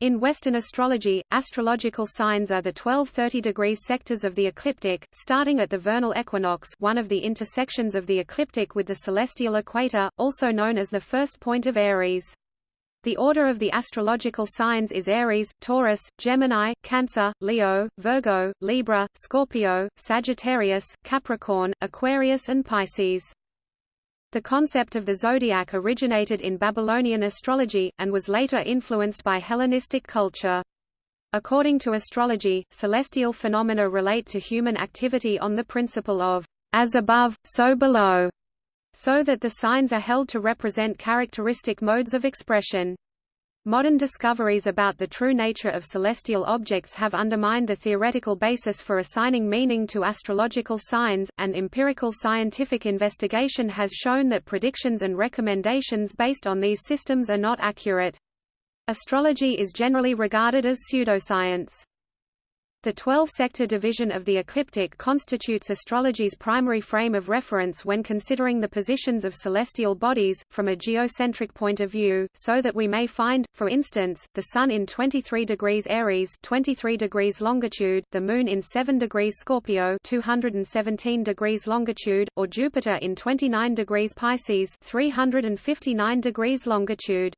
In Western astrology, astrological signs are the 12 30 degrees sectors of the ecliptic, starting at the vernal equinox one of the intersections of the ecliptic with the celestial equator, also known as the first point of Aries. The order of the astrological signs is Aries, Taurus, Gemini, Cancer, Leo, Virgo, Libra, Scorpio, Sagittarius, Capricorn, Aquarius and Pisces. The concept of the zodiac originated in Babylonian astrology, and was later influenced by Hellenistic culture. According to astrology, celestial phenomena relate to human activity on the principle of as above, so below, so that the signs are held to represent characteristic modes of expression. Modern discoveries about the true nature of celestial objects have undermined the theoretical basis for assigning meaning to astrological signs, and empirical scientific investigation has shown that predictions and recommendations based on these systems are not accurate. Astrology is generally regarded as pseudoscience. The 12-sector division of the ecliptic constitutes astrology's primary frame of reference when considering the positions of celestial bodies, from a geocentric point of view, so that we may find, for instance, the Sun in 23 degrees Aries 23 degrees longitude, the Moon in 7 degrees Scorpio 217 degrees longitude, or Jupiter in 29 degrees Pisces 359 degrees longitude.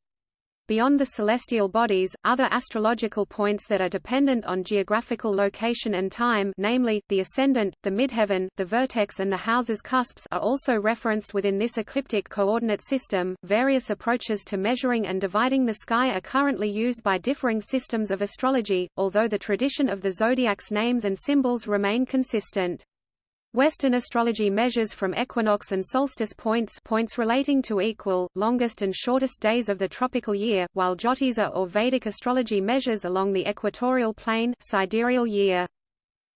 Beyond the celestial bodies, other astrological points that are dependent on geographical location and time namely, the ascendant, the midheaven, the vertex and the house's cusps are also referenced within this ecliptic coordinate system. Various approaches to measuring and dividing the sky are currently used by differing systems of astrology, although the tradition of the zodiac's names and symbols remain consistent. Western astrology measures from equinox and solstice points points relating to equal, longest and shortest days of the tropical year, while Jyotisha or Vedic astrology measures along the equatorial plane sidereal year.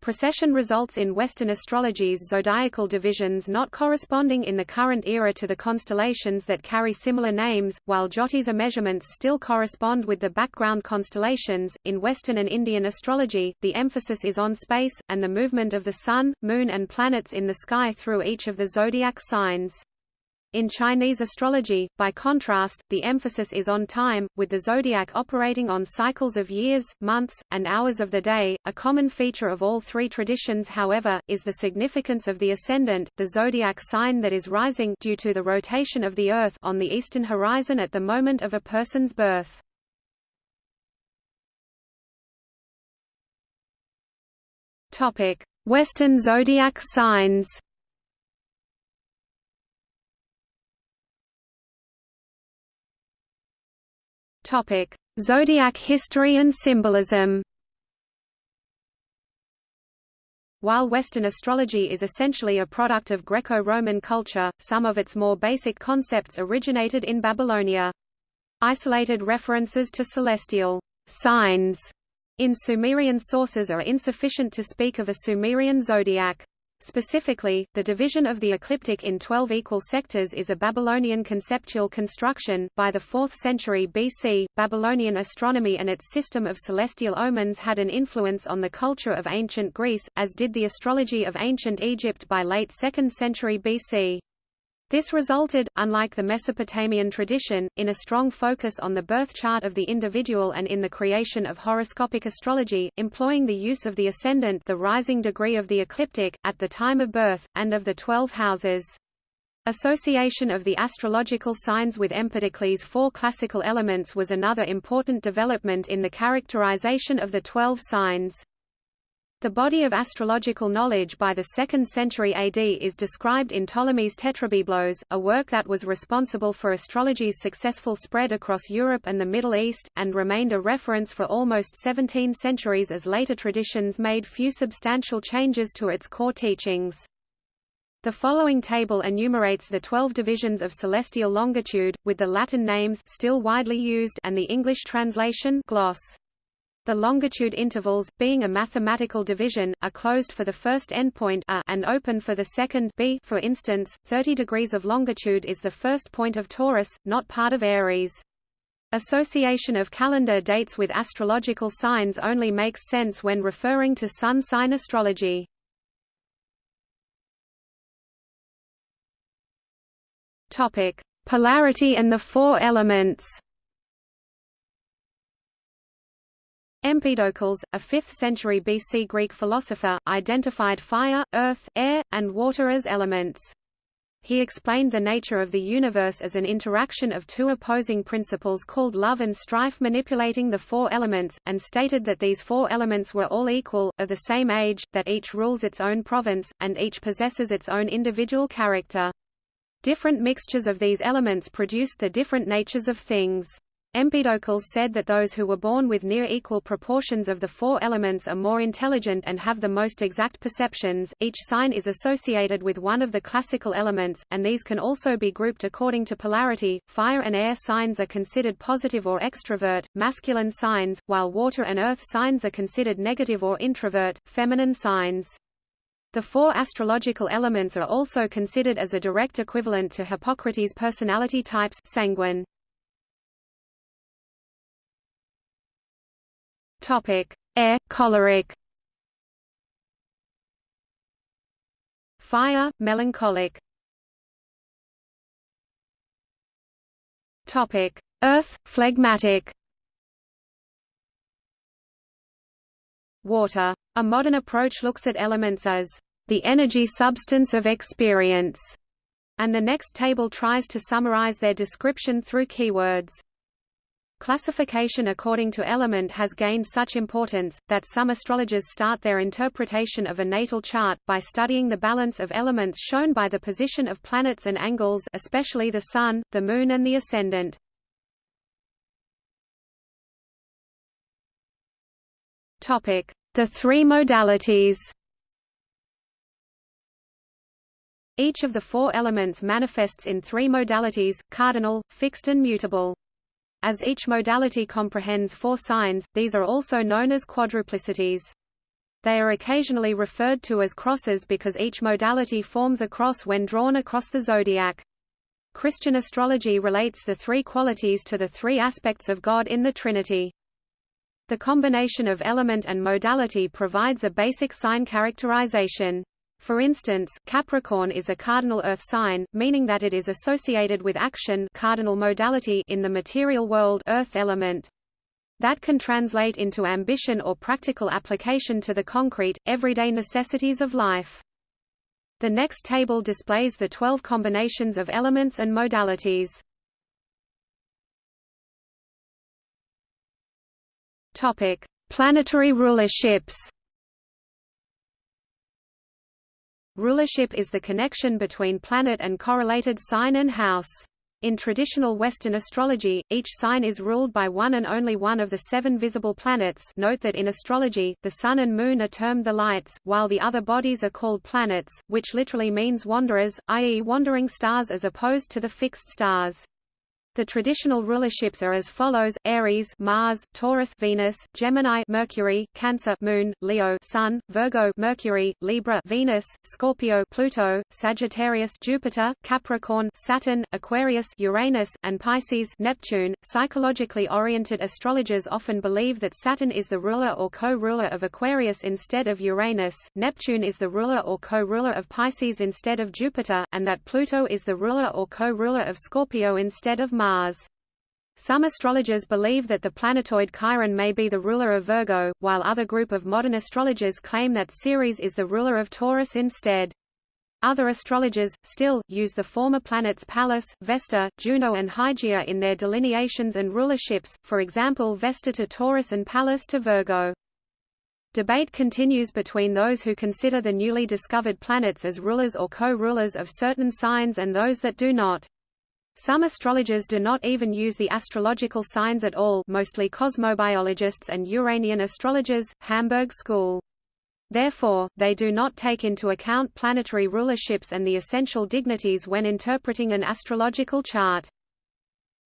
Precession results in Western astrology's zodiacal divisions not corresponding in the current era to the constellations that carry similar names, while Jyotisha measurements still correspond with the background constellations. In Western and Indian astrology, the emphasis is on space, and the movement of the Sun, Moon, and planets in the sky through each of the zodiac signs. In Chinese astrology, by contrast, the emphasis is on time, with the zodiac operating on cycles of years, months, and hours of the day. A common feature of all three traditions, however, is the significance of the ascendant, the zodiac sign that is rising due to the rotation of the Earth on the eastern horizon at the moment of a person's birth. Topic: Western zodiac signs. Topic: Zodiac history and symbolism. While Western astrology is essentially a product of Greco-Roman culture, some of its more basic concepts originated in Babylonia. Isolated references to celestial signs in Sumerian sources are insufficient to speak of a Sumerian zodiac. Specifically, the division of the ecliptic in 12 equal sectors is a Babylonian conceptual construction. By the 4th century BC, Babylonian astronomy and its system of celestial omens had an influence on the culture of ancient Greece, as did the astrology of ancient Egypt by late 2nd century BC. This resulted, unlike the Mesopotamian tradition, in a strong focus on the birth chart of the individual and in the creation of horoscopic astrology, employing the use of the ascendant the rising degree of the ecliptic, at the time of birth, and of the twelve houses. Association of the astrological signs with Empedocles' four classical elements was another important development in the characterization of the twelve signs. The body of astrological knowledge by the 2nd century AD is described in Ptolemy's Tetrabiblos, a work that was responsible for astrology's successful spread across Europe and the Middle East, and remained a reference for almost 17 centuries as later traditions made few substantial changes to its core teachings. The following table enumerates the 12 divisions of celestial longitude, with the Latin names still widely used and the English translation gloss. The longitude intervals, being a mathematical division, are closed for the first endpoint a and open for the second b for instance, 30 degrees of longitude is the first point of Taurus, not part of Aries. Association of calendar dates with astrological signs only makes sense when referring to sun sign astrology. Topic: Polarity and the four elements. Empedocles, a 5th century BC Greek philosopher, identified fire, earth, air, and water as elements. He explained the nature of the universe as an interaction of two opposing principles called love and strife manipulating the four elements, and stated that these four elements were all equal, of the same age, that each rules its own province, and each possesses its own individual character. Different mixtures of these elements produced the different natures of things. Empedocles said that those who were born with near equal proportions of the four elements are more intelligent and have the most exact perceptions. Each sign is associated with one of the classical elements, and these can also be grouped according to polarity. Fire and air signs are considered positive or extrovert, masculine signs, while water and earth signs are considered negative or introvert, feminine signs. The four astrological elements are also considered as a direct equivalent to Hippocrates' personality types sanguine. Topic: Air, choleric. Fire, melancholic. Topic: Earth, phlegmatic. Water. A modern approach looks at elements as the energy substance of experience, and the next table tries to summarize their description through keywords. Classification according to element has gained such importance, that some astrologers start their interpretation of a natal chart, by studying the balance of elements shown by the position of planets and angles especially the Sun, the Moon and the Ascendant. The three modalities Each of the four elements manifests in three modalities, cardinal, fixed and mutable. As each modality comprehends four signs, these are also known as quadruplicities. They are occasionally referred to as crosses because each modality forms a cross when drawn across the zodiac. Christian astrology relates the three qualities to the three aspects of God in the Trinity. The combination of element and modality provides a basic sign characterization. For instance, Capricorn is a cardinal earth sign, meaning that it is associated with action cardinal modality in the material world earth element. That can translate into ambition or practical application to the concrete, everyday necessities of life. The next table displays the 12 combinations of elements and modalities. Topic: Planetary rulerships. Rulership is the connection between planet and correlated sign and house. In traditional Western astrology, each sign is ruled by one and only one of the seven visible planets note that in astrology, the Sun and Moon are termed the lights, while the other bodies are called planets, which literally means wanderers, i.e. wandering stars as opposed to the fixed stars. The traditional rulerships are as follows: Aries, Mars, Taurus, Venus, Gemini, Mercury, Cancer, Moon, Leo, Sun, Virgo, Mercury, Libra, Venus, Scorpio, Pluto, Sagittarius, Jupiter, Capricorn, Saturn, Aquarius, Uranus, and Pisces, Neptune. Psychologically oriented astrologers often believe that Saturn is the ruler or co-ruler of Aquarius instead of Uranus, Neptune is the ruler or co-ruler of Pisces instead of Jupiter, and that Pluto is the ruler or co-ruler of Scorpio instead of Mars. Mars. Some astrologers believe that the planetoid Chiron may be the ruler of Virgo, while other group of modern astrologers claim that Ceres is the ruler of Taurus instead. Other astrologers, still, use the former planets Pallas, Vesta, Juno and Hygiea in their delineations and rulerships, for example Vesta to Taurus and Pallas to Virgo. Debate continues between those who consider the newly discovered planets as rulers or co-rulers of certain signs and those that do not. Some astrologers do not even use the astrological signs at all mostly cosmobiologists and Uranian astrologers, Hamburg School. Therefore, they do not take into account planetary rulerships and the essential dignities when interpreting an astrological chart.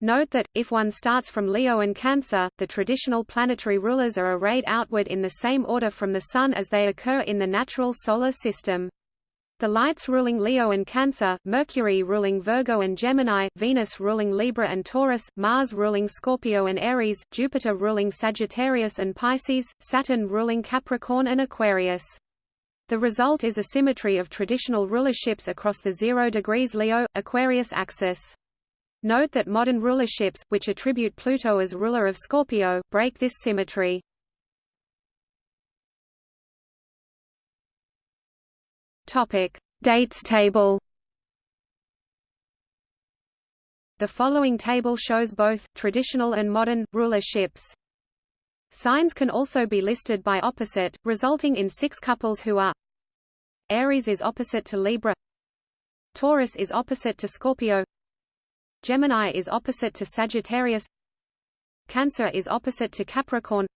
Note that, if one starts from Leo and Cancer, the traditional planetary rulers are arrayed outward in the same order from the Sun as they occur in the natural solar system. The lights ruling Leo and Cancer, Mercury ruling Virgo and Gemini, Venus ruling Libra and Taurus, Mars ruling Scorpio and Aries, Jupiter ruling Sagittarius and Pisces, Saturn ruling Capricorn and Aquarius. The result is a symmetry of traditional rulerships across the 0 degrees Leo, Aquarius axis. Note that modern rulerships, which attribute Pluto as ruler of Scorpio, break this symmetry. Topic: Dates table. The following table shows both traditional and modern rulerships. Signs can also be listed by opposite, resulting in six couples who are Aries is opposite to Libra. Taurus is opposite to Scorpio. Gemini is opposite to Sagittarius. Cancer is opposite to Capricorn.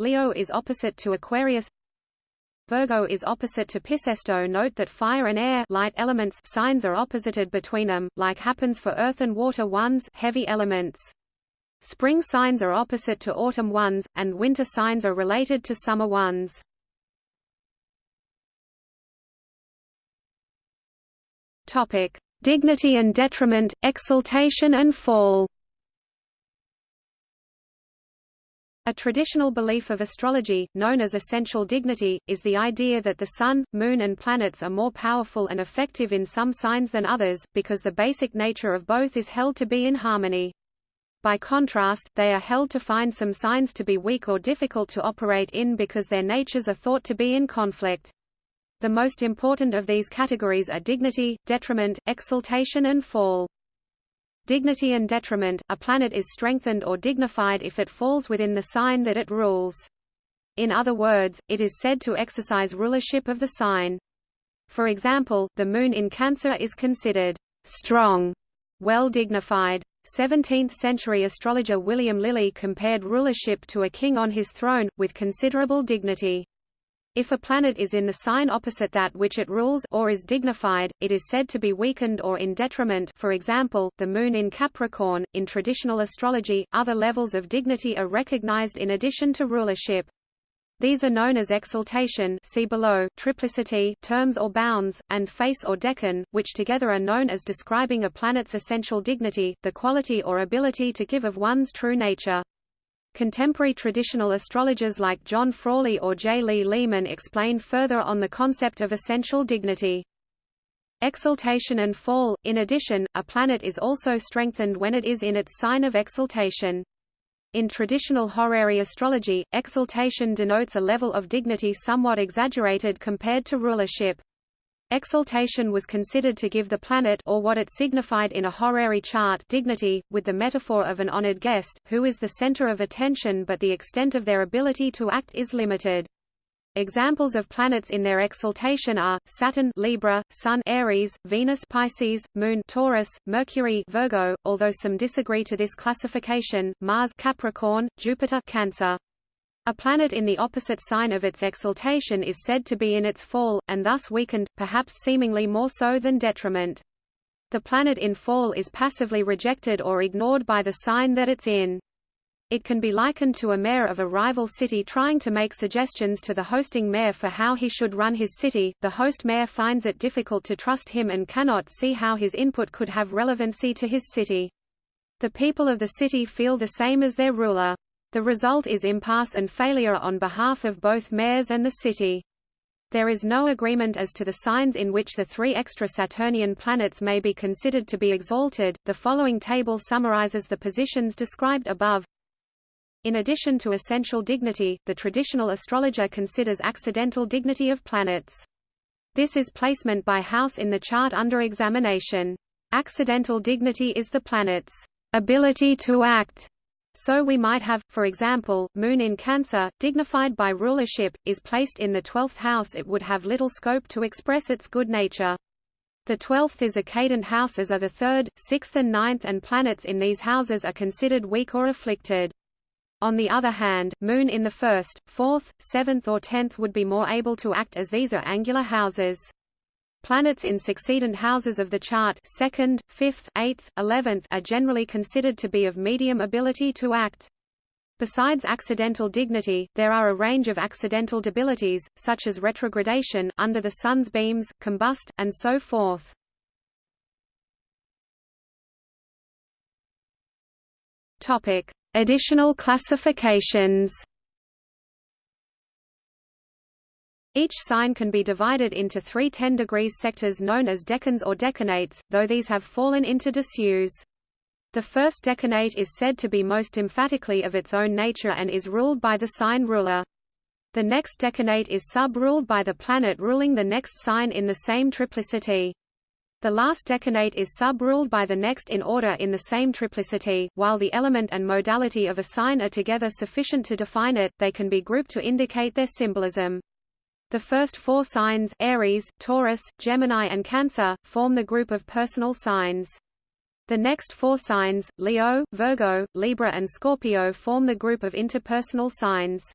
Leo is opposite to Aquarius Virgo is opposite to Piscesto Note that fire and air light elements signs are opposited between them, like happens for earth and water ones heavy elements. Spring signs are opposite to autumn ones, and winter signs are related to summer ones. Dignity and detriment, exaltation and fall. A traditional belief of astrology, known as essential dignity, is the idea that the Sun, Moon and planets are more powerful and effective in some signs than others, because the basic nature of both is held to be in harmony. By contrast, they are held to find some signs to be weak or difficult to operate in because their natures are thought to be in conflict. The most important of these categories are dignity, detriment, exaltation and fall. Dignity and detriment, a planet is strengthened or dignified if it falls within the sign that it rules. In other words, it is said to exercise rulership of the sign. For example, the moon in Cancer is considered strong, well dignified. 17th-century astrologer William Lilly compared rulership to a king on his throne, with considerable dignity. If a planet is in the sign opposite that which it rules or is dignified, it is said to be weakened or in detriment for example, the Moon in Capricorn. In traditional astrology, other levels of dignity are recognized in addition to rulership. These are known as exaltation see below, triplicity terms or bounds, and face or decan, which together are known as describing a planet's essential dignity, the quality or ability to give of one's true nature. Contemporary traditional astrologers like John Frawley or J. Lee Lehman explain further on the concept of essential dignity. Exaltation and fall – In addition, a planet is also strengthened when it is in its sign of exaltation. In traditional horary astrology, exaltation denotes a level of dignity somewhat exaggerated compared to rulership. Exaltation was considered to give the planet or what it signified in a horary chart dignity, with the metaphor of an honored guest, who is the center of attention but the extent of their ability to act is limited. Examples of planets in their exaltation are Saturn Libra, Sun Aries, Venus Pisces, Moon Taurus, Mercury Virgo, although some disagree to this classification, Mars Capricorn, Jupiter Cancer. A planet in the opposite sign of its exaltation is said to be in its fall, and thus weakened, perhaps seemingly more so than detriment. The planet in fall is passively rejected or ignored by the sign that it's in. It can be likened to a mayor of a rival city trying to make suggestions to the hosting mayor for how he should run his city. The host mayor finds it difficult to trust him and cannot see how his input could have relevancy to his city. The people of the city feel the same as their ruler. The result is impasse and failure on behalf of both mayors and the city. There is no agreement as to the signs in which the three extra Saturnian planets may be considered to be exalted. The following table summarizes the positions described above. In addition to essential dignity, the traditional astrologer considers accidental dignity of planets. This is placement by house in the chart under examination. Accidental dignity is the planet's ability to act so we might have, for example, Moon in Cancer, dignified by rulership, is placed in the twelfth house it would have little scope to express its good nature. The twelfth is a cadent house as are the third, sixth and ninth and planets in these houses are considered weak or afflicted. On the other hand, Moon in the first, fourth, seventh or tenth would be more able to act as these are angular houses. Planets in succeedent houses of the chart second, fifth, eighth, eleventh are generally considered to be of medium ability to act. Besides accidental dignity, there are a range of accidental debilities, such as retrogradation, under the sun's beams, combust, and so forth. Topic. Additional classifications Each sign can be divided into three 10 degrees sectors known as decans or decanates, though these have fallen into disuse. The first decanate is said to be most emphatically of its own nature and is ruled by the sign ruler. The next decanate is sub-ruled by the planet ruling the next sign in the same triplicity. The last decanate is sub-ruled by the next in order in the same triplicity. While the element and modality of a sign are together sufficient to define it, they can be grouped to indicate their symbolism. The first four signs Aries, Taurus, Gemini and Cancer, form the group of personal signs. The next four signs, Leo, Virgo, Libra and Scorpio form the group of interpersonal signs.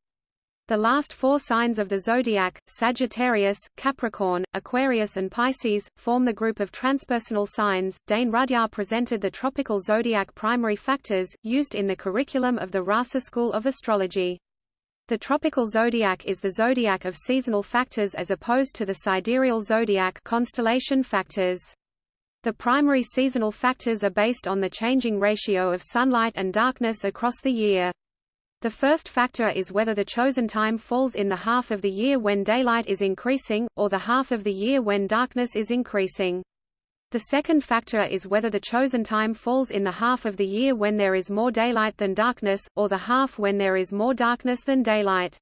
The last four signs of the zodiac, Sagittarius, Capricorn, Aquarius and Pisces, form the group of transpersonal signs. Dane Rudhyar presented the tropical zodiac primary factors, used in the curriculum of the Rasa School of Astrology. The tropical zodiac is the zodiac of seasonal factors as opposed to the sidereal zodiac constellation factors. The primary seasonal factors are based on the changing ratio of sunlight and darkness across the year. The first factor is whether the chosen time falls in the half of the year when daylight is increasing, or the half of the year when darkness is increasing. The second factor is whether the chosen time falls in the half of the year when there is more daylight than darkness, or the half when there is more darkness than daylight.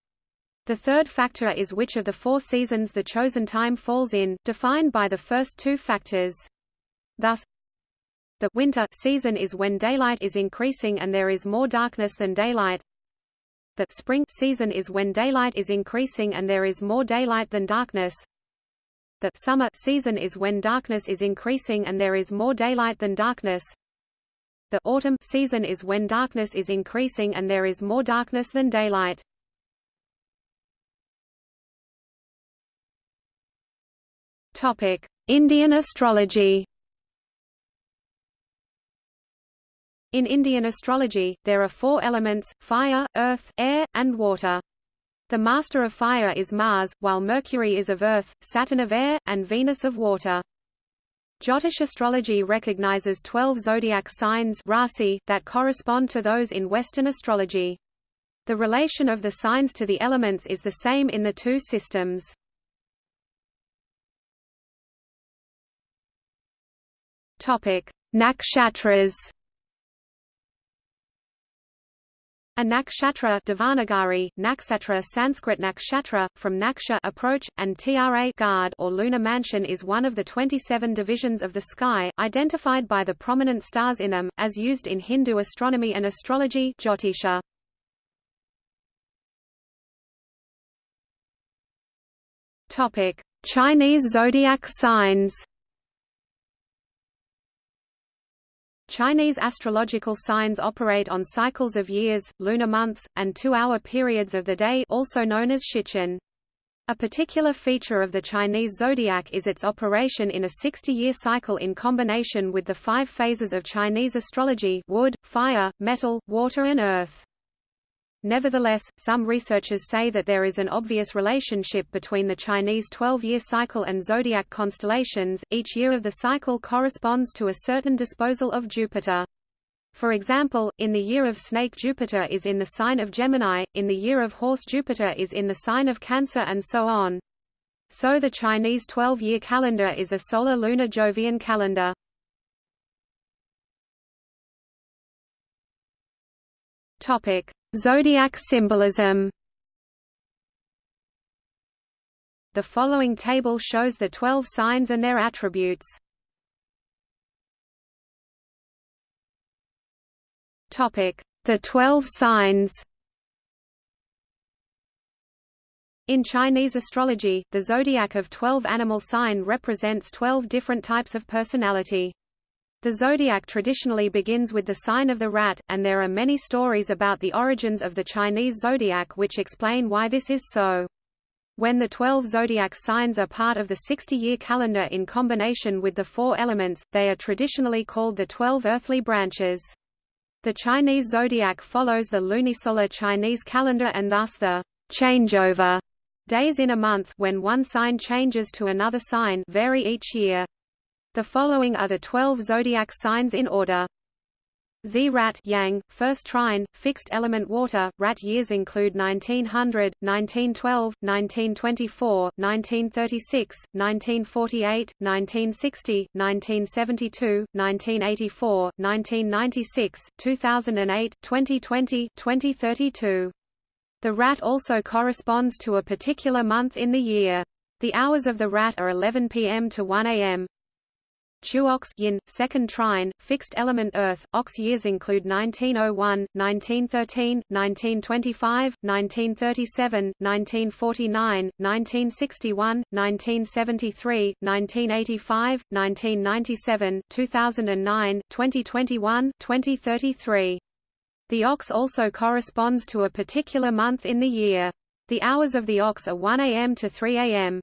The third factor is which of the four seasons the chosen time falls in, defined by the first two factors. Thus, the winter season is when daylight is increasing and there is more darkness than daylight. The spring season is when daylight is increasing and there is more daylight than darkness. The summer season is when darkness is increasing and there is more daylight than darkness. The autumn season is when darkness is increasing and there is more darkness than daylight. Topic: Indian astrology. In Indian astrology, there are four elements, fire, earth, air, and water. The master of fire is Mars, while Mercury is of earth, Saturn of air, and Venus of water. Jyotish astrology recognizes 12 zodiac signs rasi that correspond to those in Western astrology. The relation of the signs to the elements is the same in the two systems. Topic: Nakshatras A nakshatra Devanagari, nakshatra Sanskrit nakshatra, from naksha approach, and tra guard or lunar mansion is one of the 27 divisions of the sky, identified by the prominent stars in them, as used in Hindu astronomy and astrology Jyotisha. Chinese zodiac signs Chinese astrological signs operate on cycles of years, lunar months, and two-hour periods of the day also known as shichen. A particular feature of the Chinese zodiac is its operation in a 60-year cycle in combination with the five phases of Chinese astrology wood, fire, metal, water and earth. Nevertheless, some researchers say that there is an obvious relationship between the Chinese 12-year cycle and zodiac constellations. Each year of the cycle corresponds to a certain disposal of Jupiter. For example, in the year of snake Jupiter is in the sign of Gemini, in the year of horse Jupiter is in the sign of Cancer and so on. So the Chinese 12-year calendar is a solar-lunar Jovian calendar. Topic: Zodiac symbolism The following table shows the 12 signs and their attributes. Topic: The 12 signs. In Chinese astrology, the zodiac of 12 animal sign represents 12 different types of personality. The zodiac traditionally begins with the sign of the rat, and there are many stories about the origins of the Chinese zodiac which explain why this is so. When the 12 zodiac signs are part of the 60-year calendar in combination with the four elements, they are traditionally called the 12 earthly branches. The Chinese zodiac follows the lunisolar Chinese calendar and thus the changeover days in a month when one sign changes to another sign vary each year. The following are the 12 zodiac signs in order. Zi Rat Yang, first trine, fixed element water, rat years include 1900, 1912, 1924, 1936, 1948, 1960, 1972, 1984, 1996, 2008, 2020, 2032. The rat also corresponds to a particular month in the year. The hours of the rat are 11 p.m. to 1 a.m. Chou ox yin, second trine, fixed element Earth. Ox years include 1901, 1913, 1925, 1937, 1949, 1961, 1973, 1985, 1997, 2009, 2021, 2033. The ox also corresponds to a particular month in the year. The hours of the ox are 1 am to 3 am.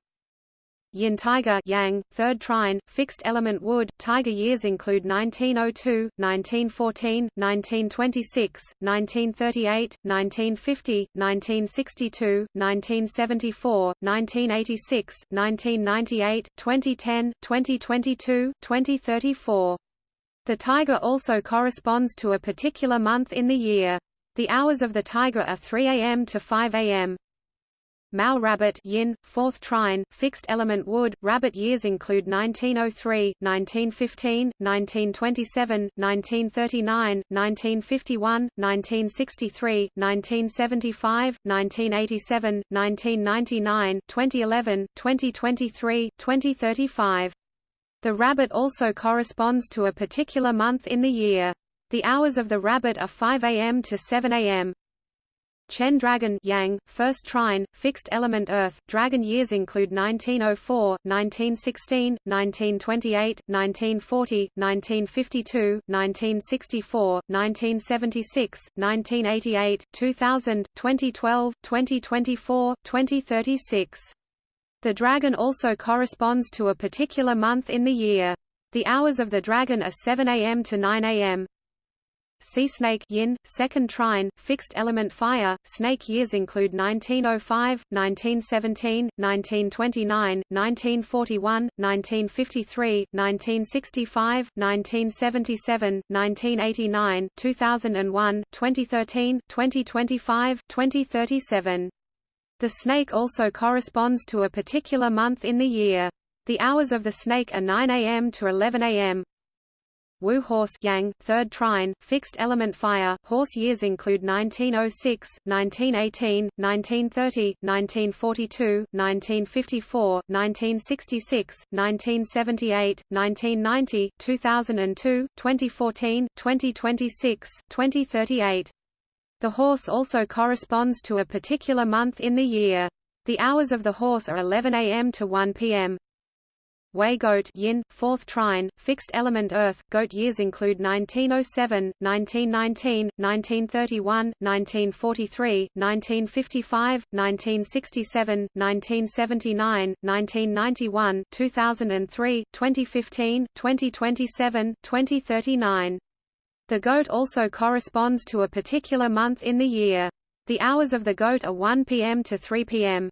Yin Tiger Yang, third trine, fixed element wood. Tiger years include 1902, 1914, 1926, 1938, 1950, 1962, 1974, 1986, 1998, 2010, 2022, 2034. The tiger also corresponds to a particular month in the year. The hours of the tiger are 3 am to 5 am. Mao rabbit yin, fourth trine, fixed element wood. Rabbit years include 1903, 1915, 1927, 1939, 1951, 1963, 1975, 1987, 1999, 2011, 2023, 2035. The rabbit also corresponds to a particular month in the year. The hours of the rabbit are 5 am to 7 am. Chen Dragon Yang, first trine, fixed element Earth. Dragon years include 1904, 1916, 1928, 1940, 1952, 1964, 1976, 1988, 2000, 2012, 2024, 2036. The dragon also corresponds to a particular month in the year. The hours of the dragon are 7 am to 9 am. Si snake yin, second trine, fixed element fire. Snake years include 1905, 1917, 1929, 1941, 1953, 1965, 1977, 1989, 2001, 2013, 2025, 2037. The snake also corresponds to a particular month in the year. The hours of the snake are 9 am to 11 am. Wu horse yang, third trine, fixed element fire. Horse years include 1906, 1918, 1930, 1942, 1954, 1966, 1978, 1990, 2002, 2014, 2026, 2038. The horse also corresponds to a particular month in the year. The hours of the horse are 11 am to 1 pm. Wei goat yin, fourth trine, fixed element Earth. Goat years include 1907, 1919, 1931, 1943, 1955, 1967, 1979, 1991, 2003, 2015, 2027, 2039. The goat also corresponds to a particular month in the year. The hours of the goat are 1 p.m. to 3 p.m.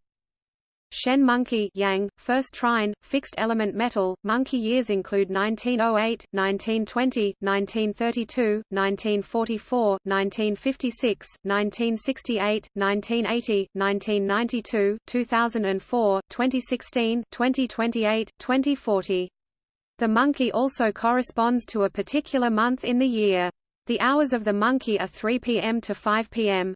Shen monkey yang, first trine, fixed element metal. Monkey years include 1908, 1920, 1932, 1944, 1956, 1968, 1980, 1992, 2004, 2016, 2028, 2040. The monkey also corresponds to a particular month in the year. The hours of the monkey are 3 p.m. to 5 p.m.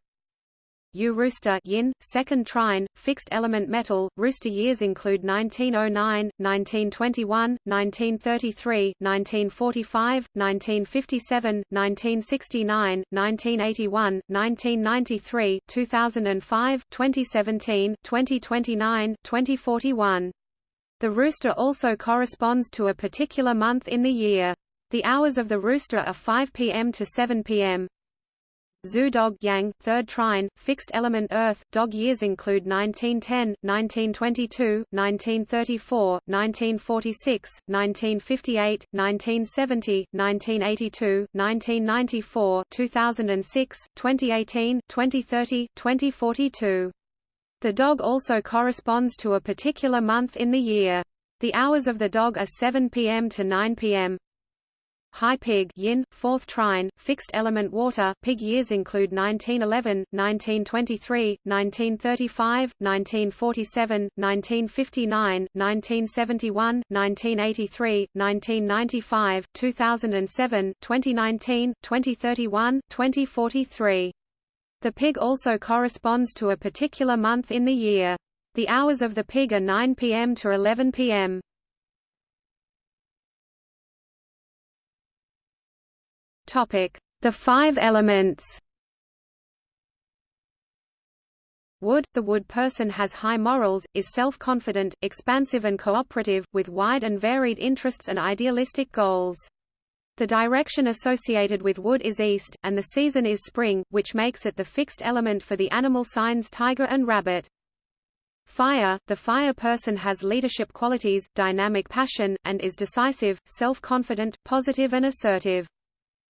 You rooster yin, second trine, fixed element metal. Rooster years include 1909, 1921, 1933, 1945, 1957, 1969, 1981, 1993, 2005, 2017, 2029, 2041. The rooster also corresponds to a particular month in the year. The hours of the rooster are 5 p.m. to 7 p.m. Xu dog yang, third trine, fixed element Earth. Dog years include 1910, 1922, 1934, 1946, 1958, 1970, 1982, 1994, 2006, 2018, 2030, 2042. The dog also corresponds to a particular month in the year. The hours of the dog are 7 p.m. to 9 p.m. Hai pig yin, fourth trine, fixed element water. Pig years include 1911, 1923, 1935, 1947, 1959, 1971, 1983, 1995, 2007, 2019, 2031, 2043. The pig also corresponds to a particular month in the year. The hours of the pig are 9 p.m. to 11 p.m. The five elements. Wood – The wood person has high morals, is self-confident, expansive and cooperative, with wide and varied interests and idealistic goals. The direction associated with wood is east, and the season is spring, which makes it the fixed element for the animal signs tiger and rabbit. Fire – The fire person has leadership qualities, dynamic passion, and is decisive, self-confident, positive and assertive.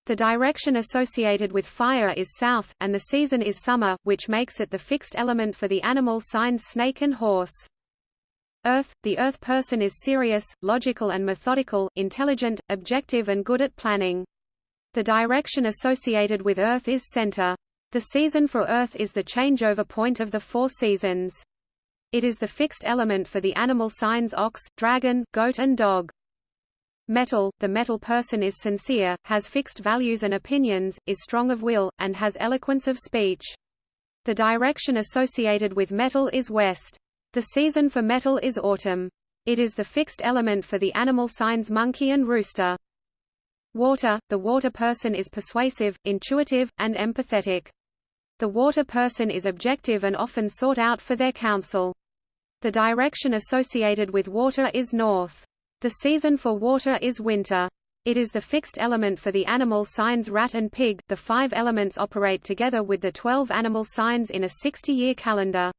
The direction associated with fire is south, and the season is summer, which makes it the fixed element for the animal signs snake and horse. Earth – The Earth person is serious, logical and methodical, intelligent, objective and good at planning. The direction associated with Earth is center. The season for Earth is the changeover point of the four seasons. It is the fixed element for the animal signs ox, dragon, goat and dog. Metal – The metal person is sincere, has fixed values and opinions, is strong of will, and has eloquence of speech. The direction associated with metal is west. The season for metal is autumn. It is the fixed element for the animal signs monkey and rooster. Water – The water person is persuasive, intuitive, and empathetic. The water person is objective and often sought out for their counsel. The direction associated with water is north. The season for water is winter. It is the fixed element for the animal signs rat and pig. The five elements operate together with the 12 animal signs in a 60-year calendar.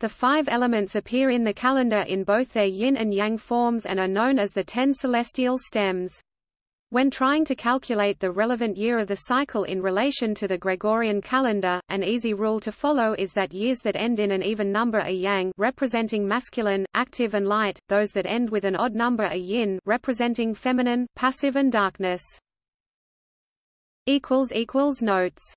The five elements appear in the calendar in both their yin and yang forms and are known as the ten celestial stems. When trying to calculate the relevant year of the cycle in relation to the Gregorian calendar, an easy rule to follow is that years that end in an even number are yang representing masculine, active and light, those that end with an odd number are yin representing feminine, passive and darkness. Notes